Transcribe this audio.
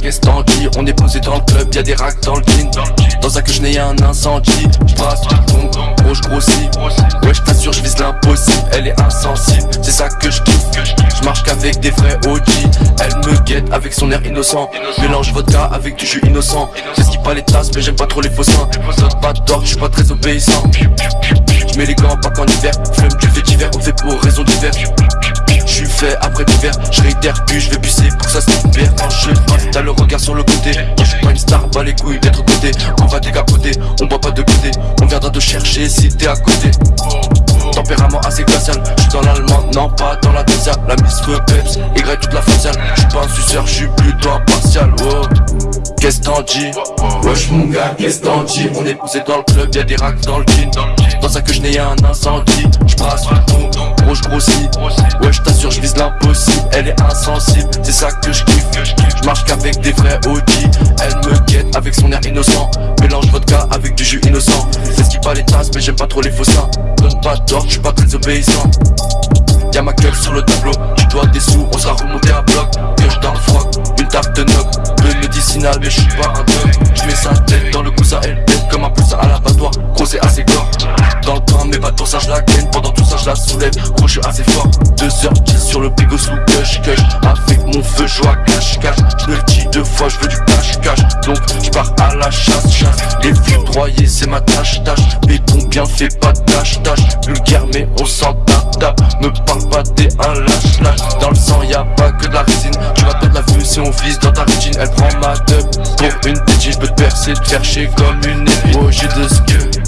qu'est-ce t'en dis On est posé dans le club, y'a des racks dans le jean. Dans un que je n'ai un incendie. J'brasse tout ton gros j'grossis Wesh t'assure je vise l'impossible. Elle est insensible, c'est ça que je kiffe. Je marche qu'avec des vrais OG Elle me guette avec son air innocent. Mélange vodka avec du jus innocent. C'est ce qui pas les tasses mais j'aime pas trop les faux seins. Pas d'ordre, je suis pas très obéissant. Je mets les gants pas qu'en hiver. Flume du fait divers, on fait pour raison divers fait après l'hiver, je réitère puis je vais bucer pour que ça se bien Quand je t'as le regard sur le côté. Je suis pas une star, pas les couilles d'être côté. On va décapoter, on boit pas de côté. On viendra te chercher si t'es à côté. Tempérament assez glacial, je suis dans l'allemand, non pas dans la deuxième La miss peps, Y toute la faciale. Je suis pas un suceur, je suis plutôt impartial Qu'est-ce t'en dis? Wesh mon gars, qu'est-ce t'en dis? On est poussé dans le club, y'a des racks dans le jean. Dans ça que je n'ai un incendie. Je brasse ton C'est ça que je kiffe. Je marche qu'avec des vrais OG Elle me guette avec son air innocent. Mélange vodka avec du jus innocent. C'est ce qui pas les tasses mais j'aime pas trop les faux seins Donne pas d'ordre, je suis pas très obéissant. Y'a ma gueule sur le tableau, tu dois des sous, on sera remonté à bloc. Pioche dans le froc, une tarte de noc. Peu médicinal mais je suis pas un dog Je mets sa tête dans le ça elle tête comme un poussin à l'abattoir. Gros c'est assez gore Dans le temps mais pas pour ça je la gagne. Pendant tout ça je la soulève, gros je suis assez fort. 2h10 sur le bigot sous cush cush Avec mon feu je vois cache cache. Je le dis deux fois je veux du cash cash Donc je pars à la chasse chasse. Les vieux droyés c'est ma tâche tâche. Béton bien fait pas tâche tâche. Vulgaire mais on s'en tape Me parle pas t'es un lâche lâche. Dans le sang y a pas que de la résine. Tu vas perdre la vue si on vise dans ta rétine. Elle prend ma dub pour une tétine Je peux te percer, te faire chier comme une épine. Oh j'ai de que